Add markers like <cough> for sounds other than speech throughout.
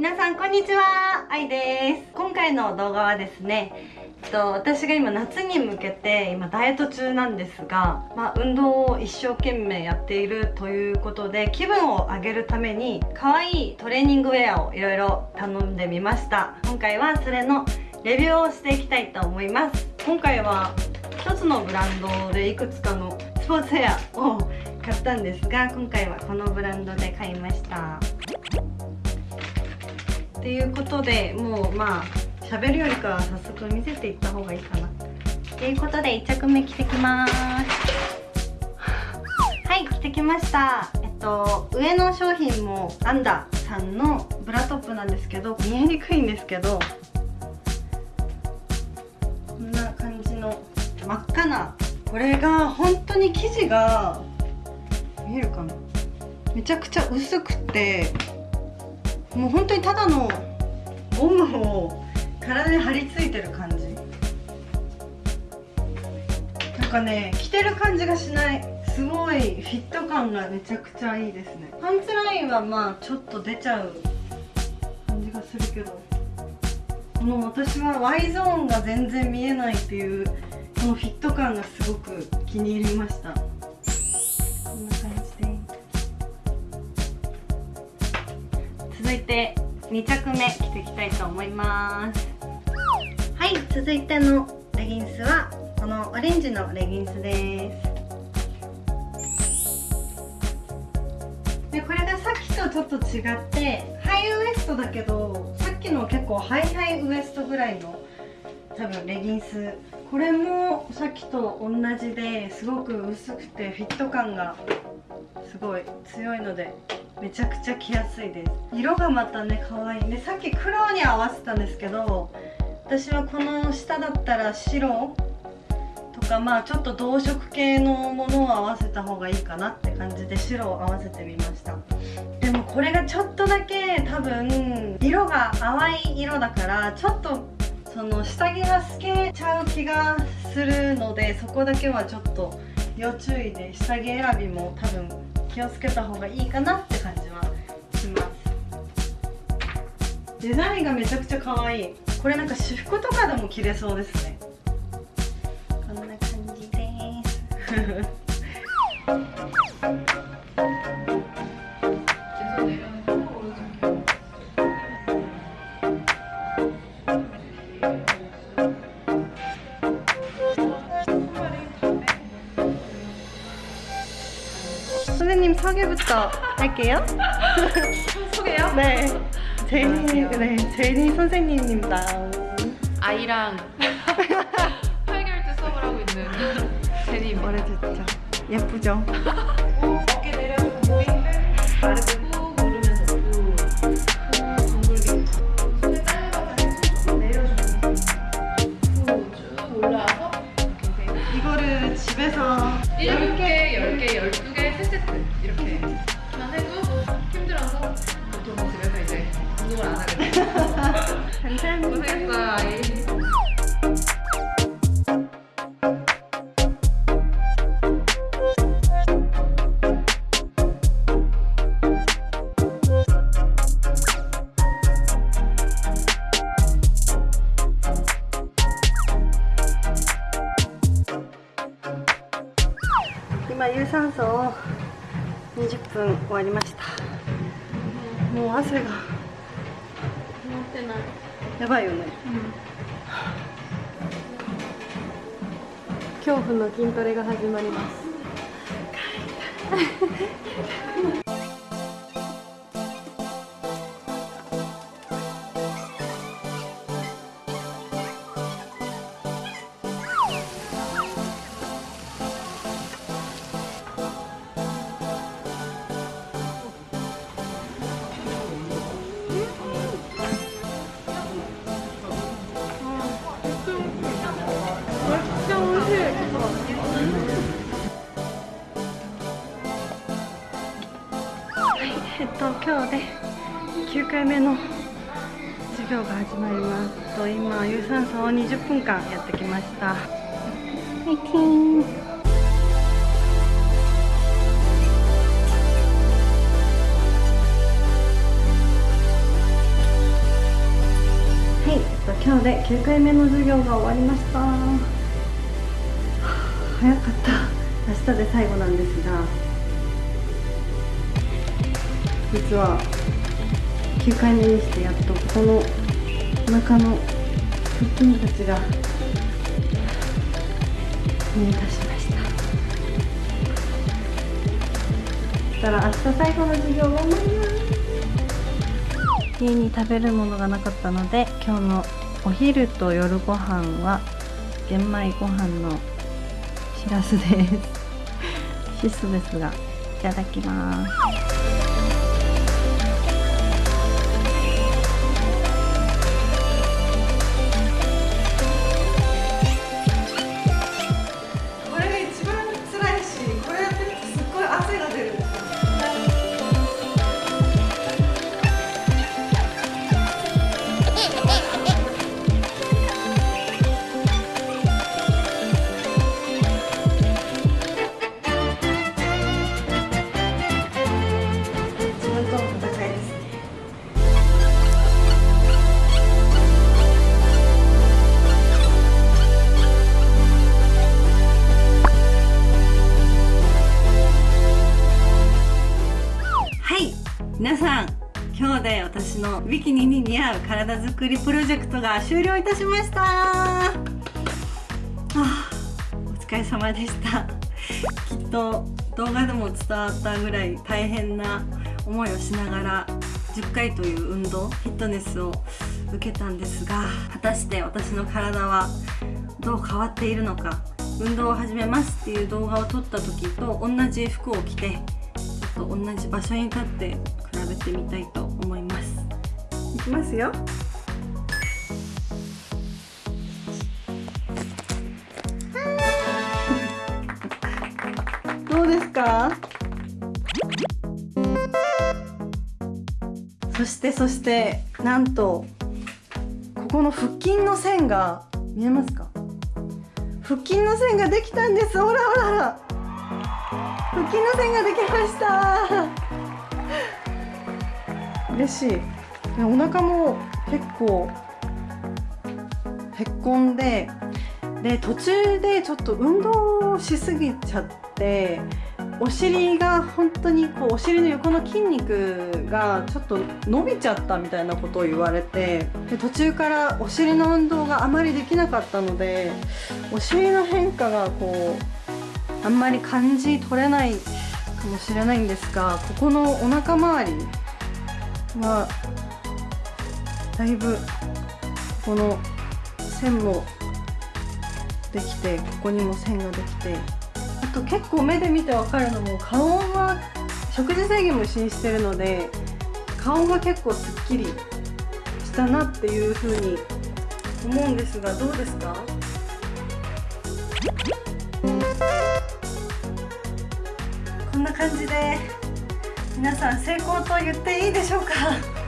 皆さんこんにちは。あいです。今回の動画はですねえっと、私が今夏に向けて今ダイエット中なんですが、まあ、運動を一生懸命やっているということで気分を上げるために可愛いトレーニングウェアをいろいろ頼んでみました。今回はそれのレビューをしていきたいと思います。今回は1つのブランドでいくつかのスポーツウェアを買ったんですが今回はこのブランドで買いました。っていうことでもうまあ喋るよりかは早速見せていった方がいいかな。ということで1着目着てきます。はい着てきました。えっと上の商品もアンダさんのブラトップなんですけど見えにくいんですけどこんな感じの真っ赤なこれが本当に生地が見えるかな。めちゃくちゃ薄くてもう本当にただのゴムを体に張り付いてる感じ。なんかね着てる感じがしない。すごいフィット感がめちゃくちゃいいですね。パンツラインはまあちょっと出ちゃう感じがするけど。この私は Y ゾーンが全然見えないっていうこのフィット感がすごく気に入りました。続いて2着目着ていきたいと思います。はい続いてのレギンスはこのオレンジのレギンスです。でこれがさっきとちょっと違ってハイウエストだけどさっきの結構ハイハイウエストぐらいの多分レギンスこれもさっきと同じですごく薄くてフィット感がすごい強いのでめちゃくちゃ着やすいです。色がまたね可愛い。でさっき黒に合わせたんですけど私はこの下だったら白とかまあちょっと同色系のものを合わせた方がいいかなって感じで白を合わせてみました。でもこれがちょっとだけ多分色が淡い色だからちょっとその下着が透けちゃう気がするのでそこだけはちょっと要注意で下着選びも多分気をつけた方がいいかなって感じはします。デザインがめちゃくちゃ可愛い。これなんか私服とかでも着れそうですね。こんな感じです <laughs> 선생님 소개부터 할게요. 소개요? 네. 제니, 네, 제니 선생님입니다. 아이랑 8개월째 수업을 하고 있는 제니입니다. 말해줬죠. 예쁘죠? 어깨 내려서 바르 今有酸素を20分終わりました。もう汗が。やばいよね、恐怖の筋トレが始まりますと今日で9回目の授業が始まりますと今有酸素を20分間やってきました。はいティーンので9回目の授業が終わりました。早かった。明日で最後なんですが。実は9回目にしてやっとこのお腹の腹筋たちが見えたしました。そしたら明日最後の授業頑張ります家に食べるものがなかったので今日のお昼と夜ご飯は玄米ご飯のしらすです。<laughs> 質素ですがいただきます。ビキニに似合う体作りプロジェクトが終了いたしました。あお疲れ様でした。きっと動画でも伝わったぐらい大変な思いをしながら10回という運動フィットネスを受けたんですが果たして私の体はどう変わっているのか運動を始めますっていう動画を撮った時と同じ服を着てちょっと同じ場所に立って比べてみたいと思います。きますよ。<laughs> どうですか？そしてそしてなんとここの腹筋の線が見えますか？腹筋の線ができたんです。ほらほらほら。腹筋の線ができました。嬉しい。お腹も結構へっこんでで途中でちょっと運動しすぎちゃってお尻が本当にこうお尻の横の筋肉がちょっと伸びちゃったみたいなことを言われてで途中からお尻の運動があまりできなかったのでお尻の変化がこうあんまり感じ取れないかもしれないんですがここのお腹周りはだいぶこの線もできてここにも線ができてあと結構目で見てわかるのも顔が食事制限も一緒にしてるので顔が結構すっきりしたなっていう風に思うんですがどうですか？こんな感じで皆さん成功と言っていいでしょうか？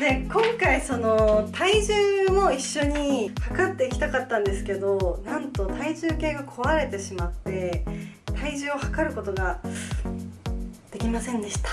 で今回その体重も一緒に測っていきたかったんですけどなんと体重計が壊れてしまって体重を測ることができませんでした。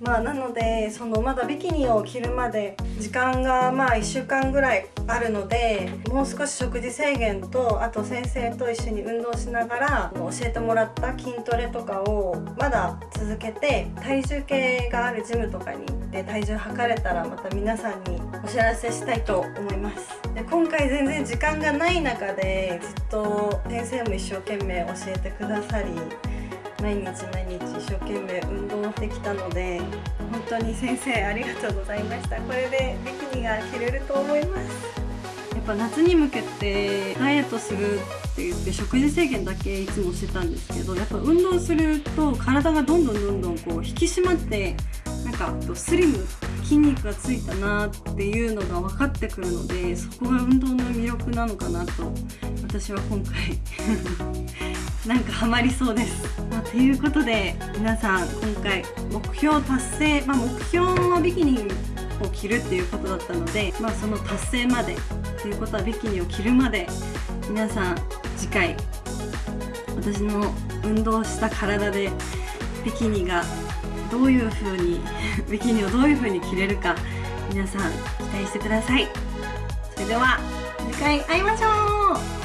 まあなのでそのまだビキニを着るまで時間がまあ1週間ぐらいあるのでもう少し食事制限とあと先生と一緒に運動しながら教えてもらった筋トレとかをまだ続けて体重計があるジムとかにって体重測れたらまた皆さんにお知らせしたいと思います。で今回全然時間がない中でずっと先生も一生懸命教えてくださり毎日毎日一生懸命運動できたので本当に先生ありがとうございました。これでビキニが着れると思います。やっぱ夏に向けてダイエットするって言って食事制限だけいつもしてたんですけどやっぱ運動すると体がどんどんどんどんこう引き締まってかスリム筋肉がついたなっていうのが分かってくるのでそこが運動の魅力なのかなと私は今回 <laughs> なんかハマりそうです。まあ、ということで皆さん今回目標達成、まあ、目標はビキニを着るっていうことだったので、まあ、その達成までということはビキニを着るまで皆さん次回私の運動した体でビキニがどういう風に <laughs> ビキニをどういう風に着れるか皆さん期待してください。それでは次回会いましょう。